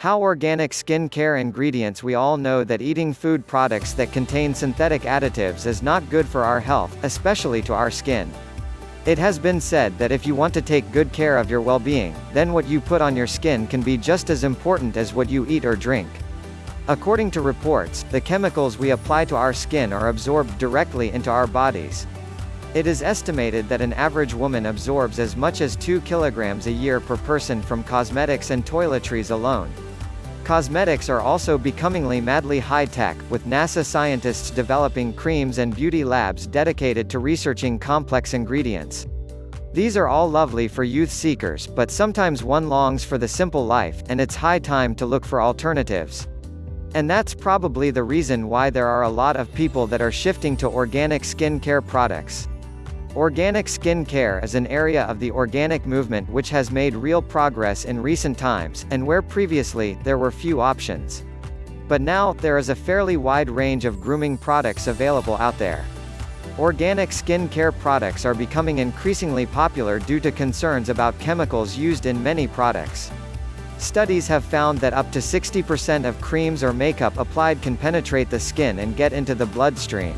How organic skin care ingredients We all know that eating food products that contain synthetic additives is not good for our health, especially to our skin. It has been said that if you want to take good care of your well-being, then what you put on your skin can be just as important as what you eat or drink. According to reports, the chemicals we apply to our skin are absorbed directly into our bodies. It is estimated that an average woman absorbs as much as 2 kilograms a year per person from cosmetics and toiletries alone. Cosmetics are also becomingly madly high-tech, with NASA scientists developing creams and beauty labs dedicated to researching complex ingredients. These are all lovely for youth seekers, but sometimes one longs for the simple life, and it's high time to look for alternatives. And that's probably the reason why there are a lot of people that are shifting to organic skincare products. Organic skin care is an area of the organic movement which has made real progress in recent times, and where previously, there were few options. But now, there is a fairly wide range of grooming products available out there. Organic skin care products are becoming increasingly popular due to concerns about chemicals used in many products. Studies have found that up to 60% of creams or makeup applied can penetrate the skin and get into the bloodstream.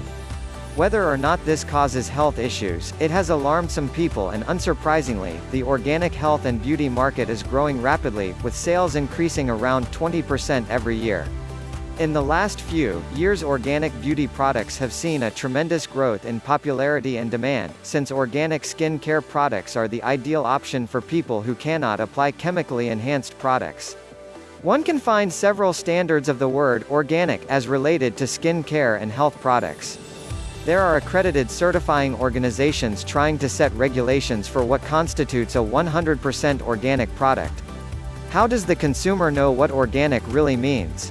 Whether or not this causes health issues, it has alarmed some people and unsurprisingly, the organic health and beauty market is growing rapidly, with sales increasing around 20% every year. In the last few years organic beauty products have seen a tremendous growth in popularity and demand, since organic skin care products are the ideal option for people who cannot apply chemically enhanced products. One can find several standards of the word organic as related to skin care and health products. There are accredited certifying organizations trying to set regulations for what constitutes a 100% organic product. How does the consumer know what organic really means?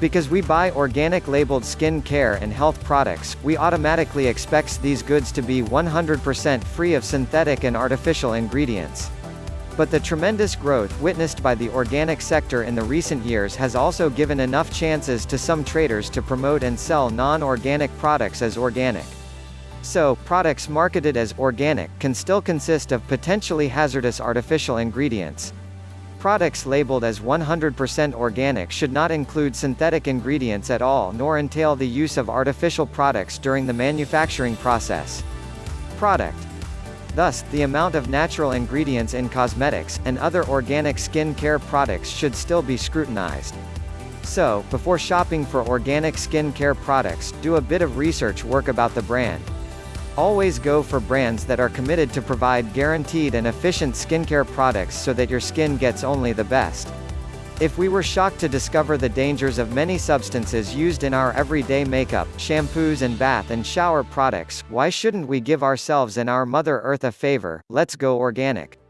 Because we buy organic labeled skin care and health products, we automatically expect these goods to be 100% free of synthetic and artificial ingredients. But the tremendous growth witnessed by the organic sector in the recent years has also given enough chances to some traders to promote and sell non-organic products as organic. So, products marketed as organic can still consist of potentially hazardous artificial ingredients. Products labeled as 100% organic should not include synthetic ingredients at all nor entail the use of artificial products during the manufacturing process. Product Thus, the amount of natural ingredients in cosmetics, and other organic skin care products should still be scrutinized. So, before shopping for organic skin care products, do a bit of research work about the brand. Always go for brands that are committed to provide guaranteed and efficient skincare products so that your skin gets only the best. If we were shocked to discover the dangers of many substances used in our everyday makeup, shampoos and bath and shower products, why shouldn't we give ourselves and our Mother Earth a favor? Let's go organic.